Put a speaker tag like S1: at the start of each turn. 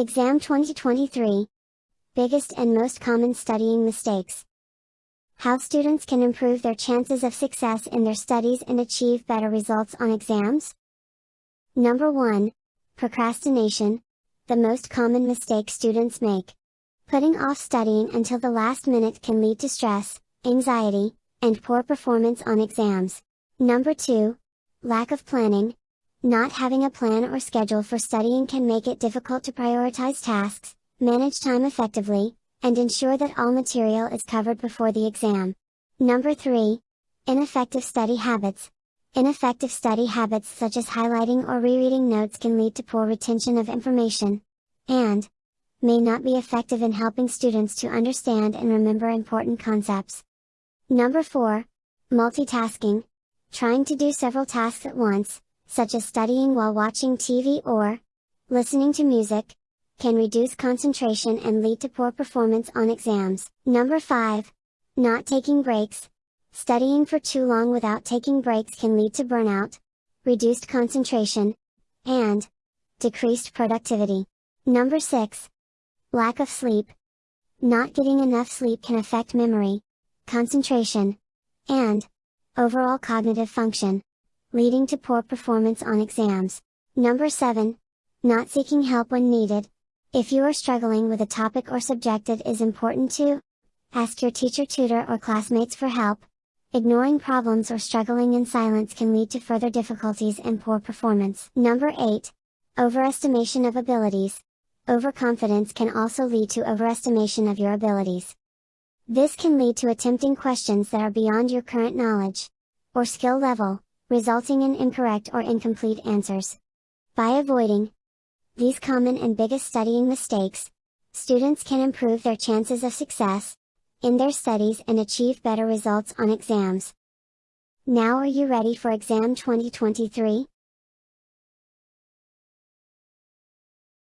S1: Exam 2023 Biggest and most common studying mistakes. How students can improve their chances of success in their studies and achieve better results on exams? Number 1. Procrastination. The most common mistake students make. Putting off studying until the last minute can lead to stress, anxiety, and poor performance on exams. Number 2. Lack of planning. Not having a plan or schedule for studying can make it difficult to prioritize tasks, manage time effectively, and ensure that all material is covered before the exam. Number 3. Ineffective study habits. Ineffective study habits such as highlighting or rereading notes can lead to poor retention of information, and may not be effective in helping students to understand and remember important concepts. Number 4. Multitasking. Trying to do several tasks at once, such as studying while watching TV or listening to music, can reduce concentration and lead to poor performance on exams. Number 5. Not taking breaks. Studying for too long without taking breaks can lead to burnout, reduced concentration, and decreased productivity. Number 6. Lack of sleep. Not getting enough sleep can affect memory, concentration, and overall cognitive function, leading to poor performance on exams. Number 7. Not seeking help when needed. If you are struggling with a topic or subject it is important to ask your teacher tutor or classmates for help. Ignoring problems or struggling in silence can lead to further difficulties and poor performance. Number 8. Overestimation of abilities. Overconfidence can also lead to overestimation of your abilities. This can lead to attempting questions that are beyond your current knowledge or skill level, resulting in incorrect or incomplete answers. By avoiding these common and biggest studying mistakes, students can improve their chances of success in their studies and achieve better results on exams. Now are you ready for exam 2023?